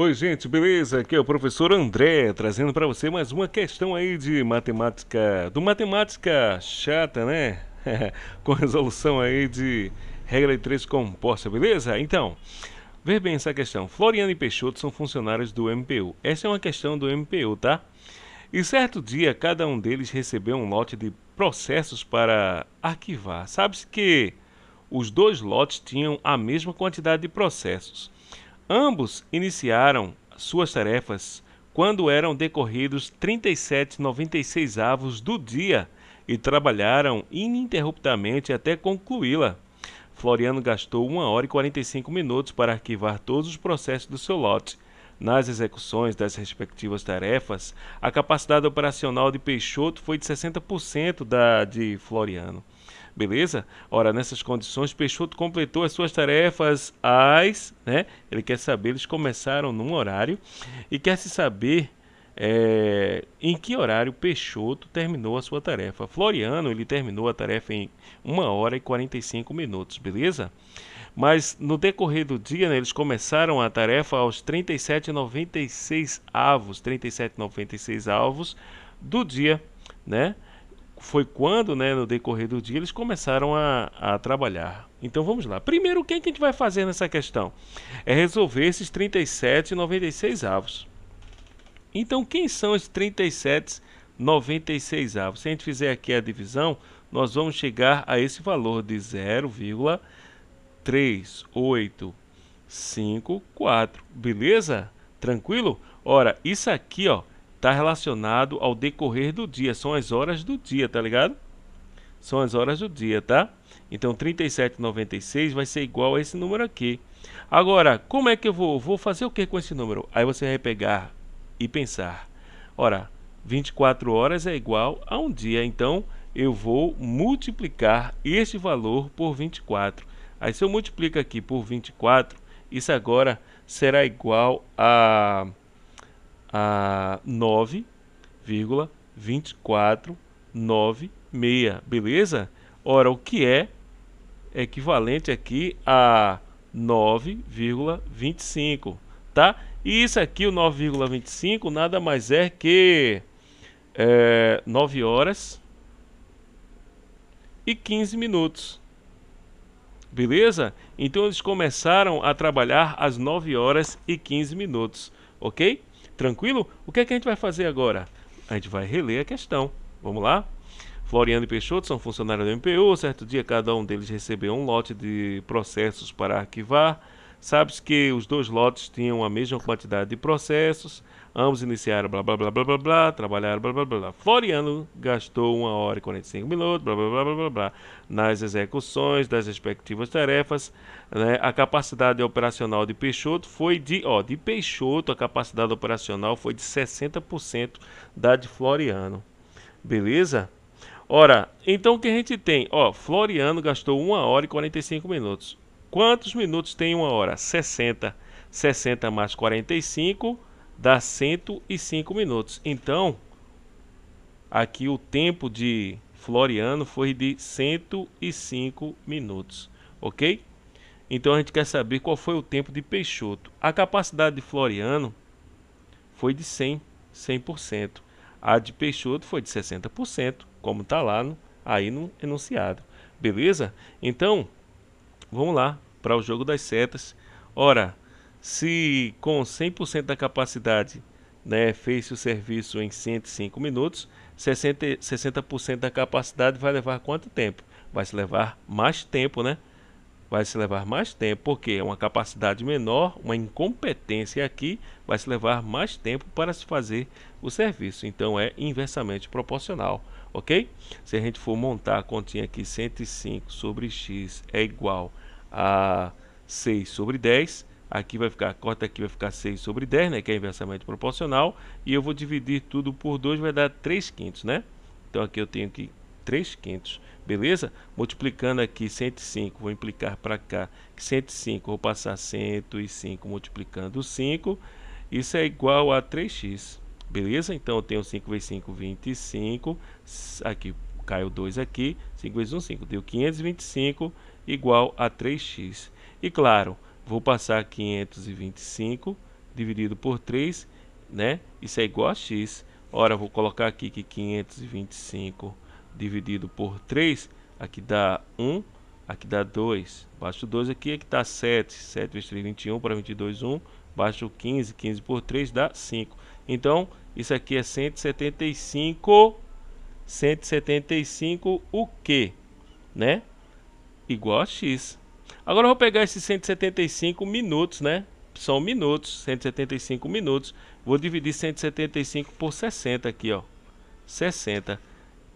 Oi, gente, beleza? Aqui é o professor André, trazendo para você mais uma questão aí de matemática, do matemática chata, né? Com resolução aí de regra de três composta, beleza? Então, ver bem essa questão. Floriano e Peixoto são funcionários do MPU. Essa é uma questão do MPU, tá? E certo dia, cada um deles recebeu um lote de processos para arquivar. Sabe-se que os dois lotes tinham a mesma quantidade de processos. Ambos iniciaram suas tarefas quando eram decorridos 37,96 avos do dia e trabalharam ininterruptamente até concluí-la. Floriano gastou 1 hora e 45 minutos para arquivar todos os processos do seu lote. Nas execuções das respectivas tarefas, a capacidade operacional de Peixoto foi de 60% da de Floriano. Beleza? Ora, nessas condições, Peixoto completou as suas tarefas às. Né? Ele quer saber, eles começaram num horário e quer se saber é, em que horário Peixoto terminou a sua tarefa. Floriano, ele terminou a tarefa em 1 hora e 45 minutos, beleza? Mas no decorrer do dia, né, eles começaram a tarefa aos 37,96 avos, 37,96 avos do dia, né? Foi quando, né, no decorrer do dia, eles começaram a, a trabalhar. Então vamos lá. Primeiro, o que, é que a gente vai fazer nessa questão? É resolver esses 37 e 96 avos. Então, quem são esses 37 96 avos? Se a gente fizer aqui a divisão, nós vamos chegar a esse valor de 0,3854. Beleza? Tranquilo? Ora, isso aqui, ó, está relacionado ao decorrer do dia, são as horas do dia, tá ligado? São as horas do dia, tá? Então 37,96 vai ser igual a esse número aqui. Agora, como é que eu vou, vou fazer o que com esse número? Aí você vai pegar e pensar. Ora, 24 horas é igual a um dia, então eu vou multiplicar este valor por 24. Aí se eu multiplico aqui por 24, isso agora será igual a a 9,2496, beleza? Ora, o que é equivalente aqui a 9,25, tá? E isso aqui, o 9,25, nada mais é que é, 9 horas e 15 minutos. Beleza? Então eles começaram a trabalhar às 9 horas e 15 minutos, ok? Tranquilo? O que é que a gente vai fazer agora? A gente vai reler a questão. Vamos lá? Floriano e Peixoto são funcionários do MPU. Certo dia, cada um deles recebeu um lote de processos para arquivar. Sabe-se que os dois lotes tinham a mesma quantidade de processos. Ambos iniciaram blá blá blá blá blá blá, trabalharam blá blá blá blá. Floriano gastou 1 hora e 45 minutos blá blá blá blá blá, blá nas execuções das respectivas tarefas. Né? A capacidade operacional de Peixoto foi de, ó, de Peixoto, a capacidade operacional foi de 60% da de Floriano. Beleza? Ora, então o que a gente tem? Ó, Floriano gastou 1 hora e 45 minutos. Quantos minutos tem uma hora? 60. 60 mais 45 dá 105 minutos. Então, aqui o tempo de Floriano foi de 105 minutos, ok? Então a gente quer saber qual foi o tempo de Peixoto. A capacidade de Floriano foi de 100, 100%. A de Peixoto foi de 60%, como está lá no, aí no enunciado. Beleza? Então, vamos lá para o jogo das setas. Ora, se com 100% da capacidade né, fez o serviço em 105 minutos, 60%, 60 da capacidade vai levar quanto tempo? Vai se levar mais tempo, né? Vai se levar mais tempo, porque é uma capacidade menor, uma incompetência aqui, vai se levar mais tempo para se fazer o serviço. Então é inversamente proporcional, ok? Se a gente for montar a continha aqui, 105 sobre x é igual a 6 sobre 10, aqui vai ficar, a cota aqui vai ficar 6 sobre 10, né, que é inversamente proporcional, e eu vou dividir tudo por 2, vai dar 3 quintos, né? Então aqui eu tenho que 3 quintos, beleza? Multiplicando aqui 105, vou implicar para cá que 105, vou passar 105 multiplicando 5, isso é igual a 3x, beleza? Então eu tenho 5 vezes 5, 25, aqui caiu 2 aqui, 5 vezes 1, 5, deu 525 igual a 3x. E claro, vou passar 525 dividido por 3, né? Isso é igual a x. Ora, vou colocar aqui que 525 dividido por 3, aqui dá 1, aqui dá 2. Baixo 2 aqui, aqui dá 7. 7 vezes 3, 21, para 22, 1. Baixo 15, 15 por 3 dá 5. Então, isso aqui é 175, 175 o quê? Né? Igual a x. Agora eu vou pegar esses 175 minutos, né? São minutos, 175 minutos. Vou dividir 175 por 60 aqui, ó. 60.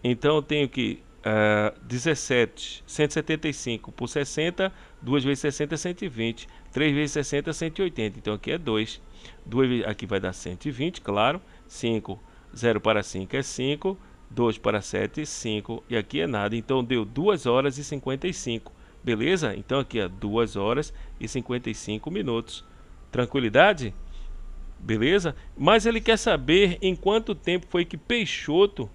Então eu tenho que uh, 17, 175 por 60, 2 vezes 60 é 120, 3 vezes 60 é 180. Então aqui é 2. 2 aqui vai dar 120, claro. 5, 0 para 5 é 5, 2 para 7, 5. E aqui é nada. Então deu 2 horas e 55. Beleza? Então aqui é 2 horas e 55 minutos. Tranquilidade? Beleza? Mas ele quer saber em quanto tempo foi que Peixoto,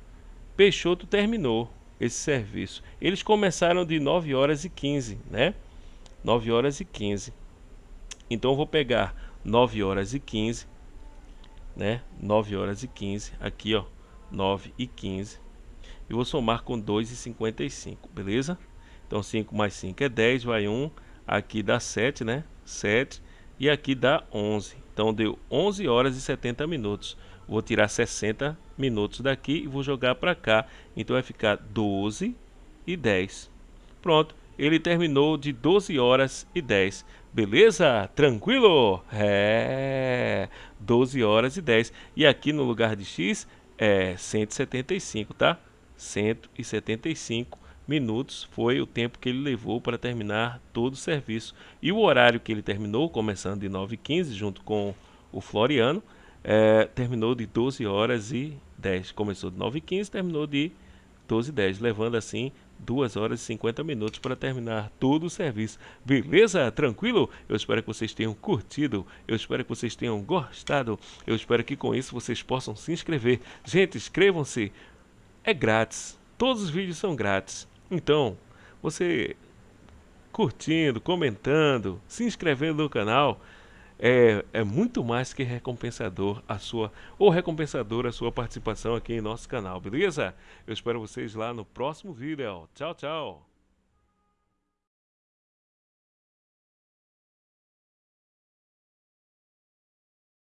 Peixoto terminou esse serviço. Eles começaram de 9 horas e 15, né? 9 horas e 15. Então eu vou pegar 9 horas e 15, né? 9 horas e 15, aqui ó, 9 e 15. E vou somar com 2,55, beleza? Então 5 mais 5 é 10, vai 1. Aqui dá 7, né? 7. E aqui dá 11. Então deu 11 horas e 70 minutos. Vou tirar 60 minutos daqui e vou jogar para cá. Então vai ficar 12 e 10. Pronto. Ele terminou de 12 horas e 10. Beleza? Tranquilo? É. 12 horas e 10. E aqui no lugar de X é 175, tá? 175 minutos foi o tempo que ele levou para terminar todo o serviço. E o horário que ele terminou, começando de 9h15, junto com o Floriano, é, terminou de 12 horas e 10. Começou de 9h15, terminou de 12 h 10, levando assim 2 horas e 50 minutos para terminar todo o serviço. Beleza? Tranquilo? Eu espero que vocês tenham curtido, eu espero que vocês tenham gostado, eu espero que com isso vocês possam se inscrever. Gente, inscrevam-se, é grátis, todos os vídeos são grátis. Então, você curtindo, comentando, se inscrevendo no canal, é, é muito mais que recompensador a sua ou recompensador a sua participação aqui em nosso canal, beleza? Eu espero vocês lá no próximo vídeo. Tchau, tchau.